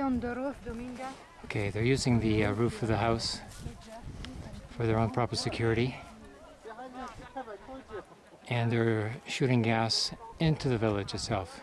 on the roof, Dominga. Okay, they're using the uh, roof of the house for their own proper security. And they're shooting gas into the village itself.